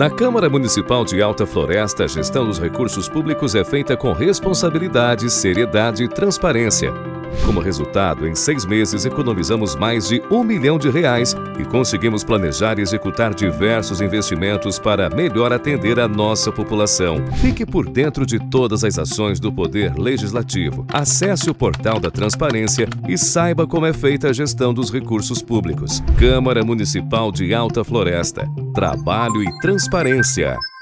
Na Câmara Municipal de Alta Floresta, a gestão dos recursos públicos é feita com responsabilidade, seriedade e transparência. Como resultado, em seis meses economizamos mais de um milhão de reais e conseguimos planejar e executar diversos investimentos para melhor atender a nossa população. Fique por dentro de todas as ações do Poder Legislativo. Acesse o portal da Transparência e saiba como é feita a gestão dos recursos públicos. Câmara Municipal de Alta Floresta. Trabalho e transparência.